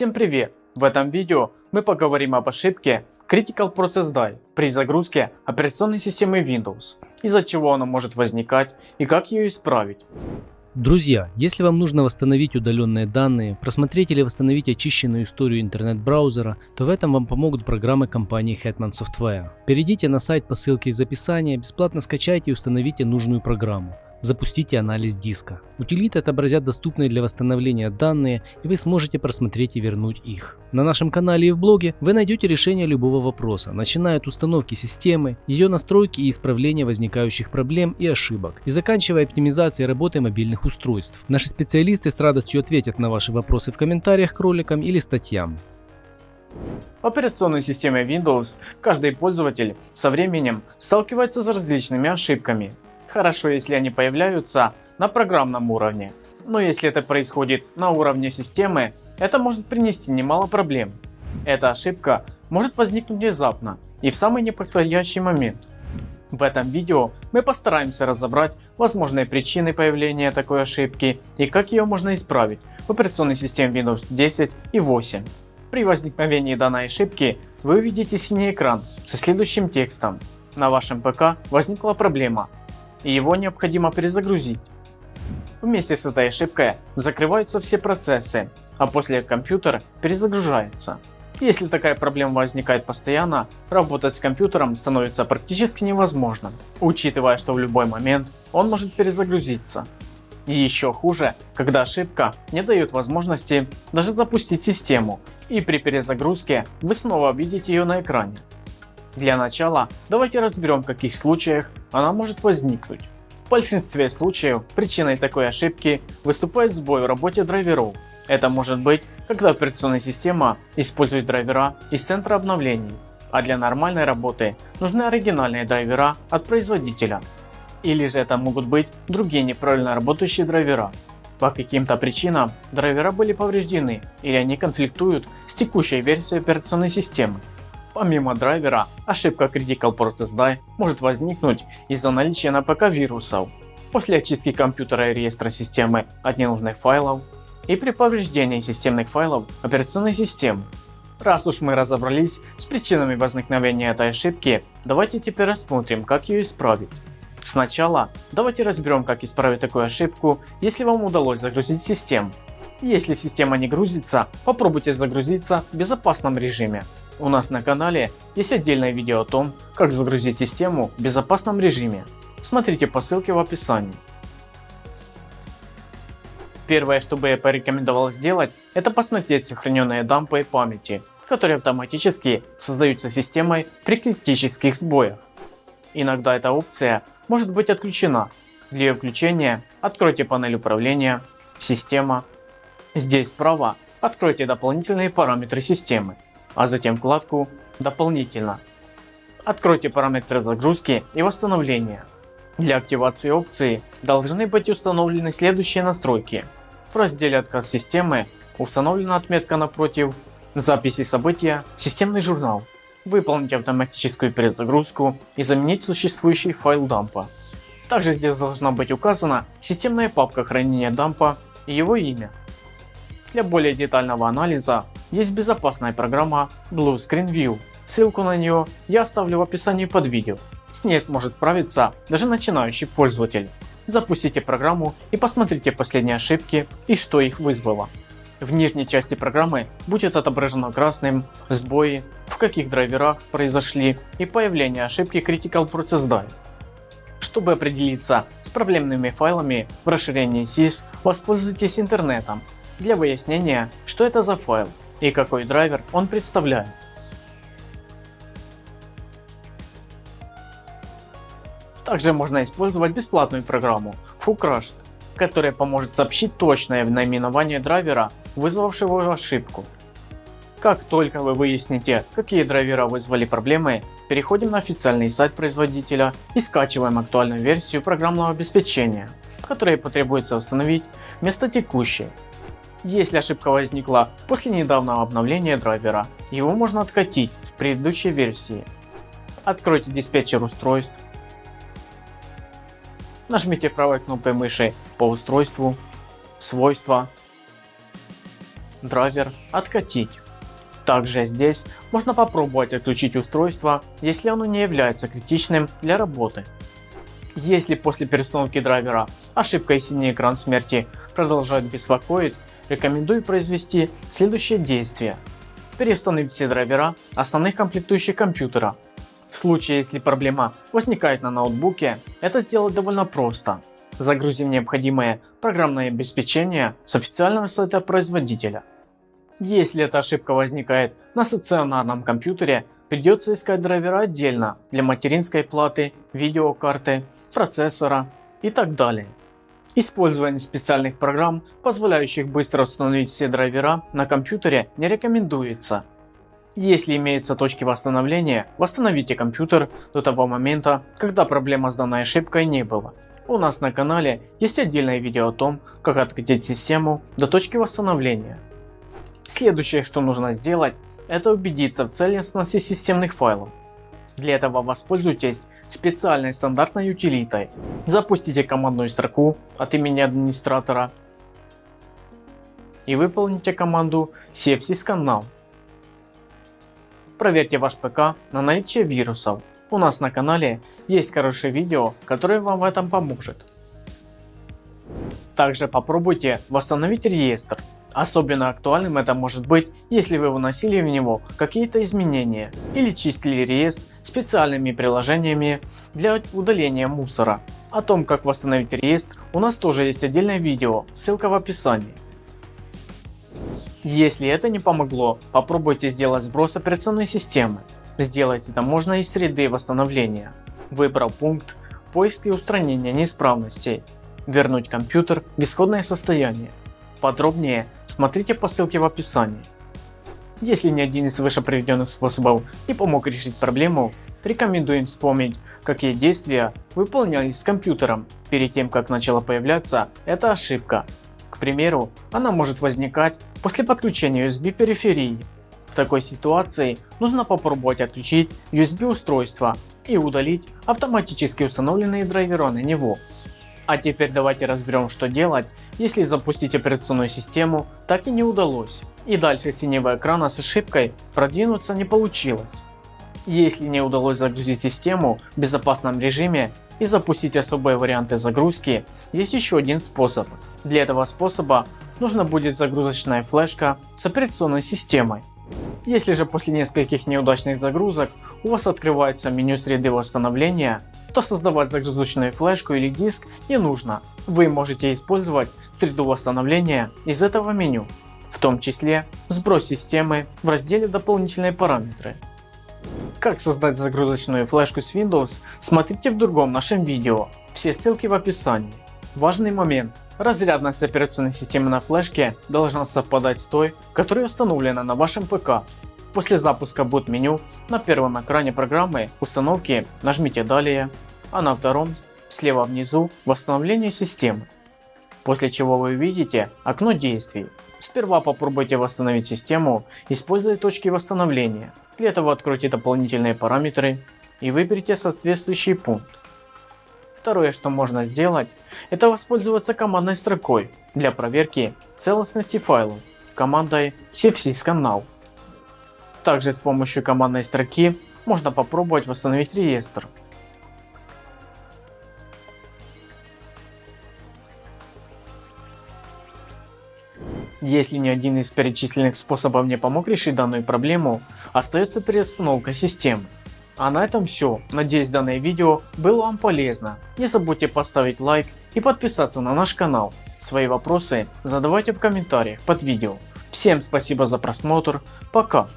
Всем привет! В этом видео мы поговорим об ошибке Critical Process Die при загрузке операционной системы Windows, из-за чего она может возникать и как ее исправить. Друзья, если вам нужно восстановить удаленные данные, просмотреть или восстановить очищенную историю интернет-браузера, то в этом вам помогут программы компании Hetman Software. Перейдите на сайт по ссылке из описания, бесплатно скачайте и установите нужную программу. Запустите анализ диска. Утилиты отобразят доступные для восстановления данные и вы сможете просмотреть и вернуть их. На нашем канале и в блоге вы найдете решение любого вопроса, начиная от установки системы, ее настройки и исправления возникающих проблем и ошибок, и заканчивая оптимизацией работы мобильных устройств. Наши специалисты с радостью ответят на ваши вопросы в комментариях к роликам или статьям. В операционной системе Windows каждый пользователь со временем сталкивается с различными ошибками, Хорошо, если они появляются на программном уровне. Но если это происходит на уровне системы, это может принести немало проблем. Эта ошибка может возникнуть внезапно и в самый неподходящий момент. В этом видео мы постараемся разобрать возможные причины появления такой ошибки и как ее можно исправить в операционной системе Windows 10 и 8. При возникновении данной ошибки вы увидите синий экран со следующим текстом. На вашем ПК возникла проблема и его необходимо перезагрузить. Вместе с этой ошибкой закрываются все процессы, а после компьютер перезагружается. Если такая проблема возникает постоянно, работать с компьютером становится практически невозможно, учитывая, что в любой момент он может перезагрузиться. И еще хуже, когда ошибка не дает возможности даже запустить систему, и при перезагрузке вы снова видите ее на экране. Для начала давайте разберем в каких случаях она может возникнуть. В большинстве случаев причиной такой ошибки выступает сбой в работе драйверов. Это может быть, когда операционная система использует драйвера из центра обновлений, а для нормальной работы нужны оригинальные драйвера от производителя. Или же это могут быть другие неправильно работающие драйвера. По каким-то причинам драйвера были повреждены или они конфликтуют с текущей версией операционной системы. Помимо драйвера, ошибка Critical Process Die может возникнуть из-за наличия на ПК вирусов, после очистки компьютера и реестра системы от ненужных файлов и при повреждении системных файлов операционной системы. Раз уж мы разобрались с причинами возникновения этой ошибки, давайте теперь рассмотрим как ее исправить. Сначала давайте разберем как исправить такую ошибку, если вам удалось загрузить систему. Если система не грузится, попробуйте загрузиться в безопасном режиме. У нас на канале есть отдельное видео о том, как загрузить систему в безопасном режиме. Смотрите по ссылке в описании. Первое, что бы я порекомендовал сделать, это посмотреть сохраненные дампы памяти, которые автоматически создаются системой при критических сбоях. Иногда эта опция может быть отключена. Для ее включения откройте панель управления, система. Здесь справа откройте дополнительные параметры системы а затем вкладку «Дополнительно». Откройте параметры загрузки и восстановления. Для активации опции должны быть установлены следующие настройки. В разделе «Отказ системы» установлена отметка напротив «Записи события. Системный журнал». Выполнить автоматическую перезагрузку и заменить существующий файл дампа. Также здесь должна быть указана системная папка хранения дампа и его имя. Для более детального анализа есть безопасная программа Blue Screen View. Ссылку на нее я оставлю в описании под видео. С ней сможет справиться даже начинающий пользователь. Запустите программу и посмотрите последние ошибки и что их вызвало. В нижней части программы будет отображено красным сбои, в каких драйверах произошли и появление ошибки Critical Process Die. Чтобы определиться с проблемными файлами в расширении SYS, воспользуйтесь интернетом для выяснения, что это за файл и какой драйвер он представляет. Также можно использовать бесплатную программу FooCrushed, которая поможет сообщить точное наименование драйвера, вызвавшего ошибку. Как только вы выясните, какие драйвера вызвали проблемы, переходим на официальный сайт производителя и скачиваем актуальную версию программного обеспечения, которое потребуется установить вместо текущей. Если ошибка возникла после недавнего обновления драйвера, его можно откатить в предыдущей версии. Откройте диспетчер устройств. Нажмите правой кнопкой мыши по устройству, свойства. драйвер откатить. Также здесь можно попробовать отключить устройство, если оно не является критичным для работы. Если после перестановки драйвера ошибка и синий экран смерти продолжает беспокоить, рекомендую произвести следующее действие. Переустановить все драйвера основных комплектующих компьютера. В случае если проблема возникает на ноутбуке, это сделать довольно просто. Загрузим необходимое программное обеспечение с официального сайта производителя. Если эта ошибка возникает на стационарном компьютере, придется искать драйвера отдельно для материнской платы, видеокарты, процессора и так далее. Использование специальных программ, позволяющих быстро установить все драйвера на компьютере не рекомендуется. Если имеются точки восстановления, восстановите компьютер до того момента, когда проблема с данной ошибкой не было. У нас на канале есть отдельное видео о том, как откатить систему до точки восстановления. Следующее, что нужно сделать, это убедиться в целостности системных файлов. Для этого воспользуйтесь специальной стандартной утилитой. Запустите командную строку от имени администратора и выполните команду cfsyscannow. Проверьте ваш ПК на наличие вирусов. У нас на канале есть хорошее видео, которое вам в этом поможет. Также попробуйте восстановить реестр Особенно актуальным это может быть, если вы вносили в него какие-то изменения или чистили реестр специальными приложениями для удаления мусора. О том как восстановить реестр у нас тоже есть отдельное видео, ссылка в описании. Если это не помогло, попробуйте сделать сброс операционной системы. Сделать это можно из среды восстановления, выбрав пункт поиск и устранение неисправностей, вернуть компьютер в исходное состояние. Подробнее смотрите по ссылке в описании. Если ни один из выше приведенных способов не помог решить проблему, рекомендуем вспомнить, какие действия выполнялись с компьютером перед тем как начала появляться эта ошибка. К примеру, она может возникать после подключения USB периферии. В такой ситуации нужно попробовать отключить USB устройство и удалить автоматически установленные драйвера на него. А теперь давайте разберем что делать, если запустить операционную систему так и не удалось. И дальше синего экрана с ошибкой продвинуться не получилось. Если не удалось загрузить систему в безопасном режиме и запустить особые варианты загрузки, есть еще один способ. Для этого способа нужно будет загрузочная флешка с операционной системой. Если же после нескольких неудачных загрузок у вас открывается меню среды восстановления, то создавать загрузочную флешку или диск не нужно. Вы можете использовать среду восстановления из этого меню, в том числе сброс системы в разделе дополнительные параметры. Как создать загрузочную флешку с Windows смотрите в другом нашем видео, все ссылки в описании. Важный момент. Разрядность операционной системы на флешке должна совпадать с той, которая установлена на вашем ПК. После запуска boot меню на первом экране программы установки нажмите далее, а на втором слева внизу восстановление системы. После чего вы увидите окно действий. Сперва попробуйте восстановить систему, используя точки восстановления. Для этого откройте дополнительные параметры и выберите соответствующий пункт. Второе что можно сделать, это воспользоваться командной строкой для проверки целостности файлов командой cfsyscannow. Также с помощью командной строки можно попробовать восстановить реестр. Если ни один из перечисленных способов не помог решить данную проблему, остается переустановка системы. А на этом все. Надеюсь данное видео было вам полезно. Не забудьте поставить лайк и подписаться на наш канал. Свои вопросы задавайте в комментариях под видео. Всем спасибо за просмотр. Пока.